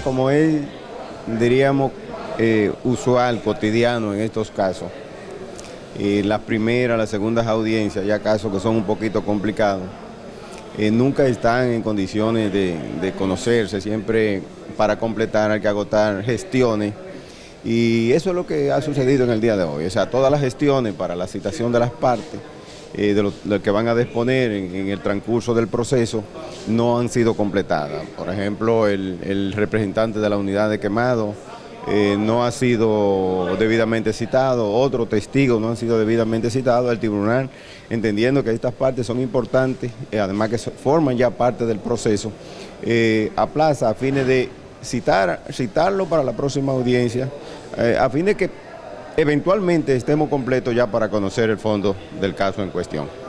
como es, diríamos, eh, usual, cotidiano en estos casos, eh, las primeras, las segundas audiencias, ya casos que son un poquito complicados, eh, nunca están en condiciones de, de conocerse, siempre para completar hay que agotar gestiones. Y eso es lo que ha sucedido en el día de hoy, o sea, todas las gestiones para la citación de las partes, eh, de lo, que van a disponer en, el transcurso del proceso, no han sido completadas. Por ejemplo, el, representante de la unidad de quemado eh, no ha sido debidamente citado, otros testigos no han sido debidamente citados, el tribunal, entendiendo que estas partes son importantes, eh, además que forman ya parte del proceso, aplaza a fines de citar, citarlo para la próxima audiencia, a fin de que eventualmente estemos completos ya para conocer el fondo del caso en cuestión.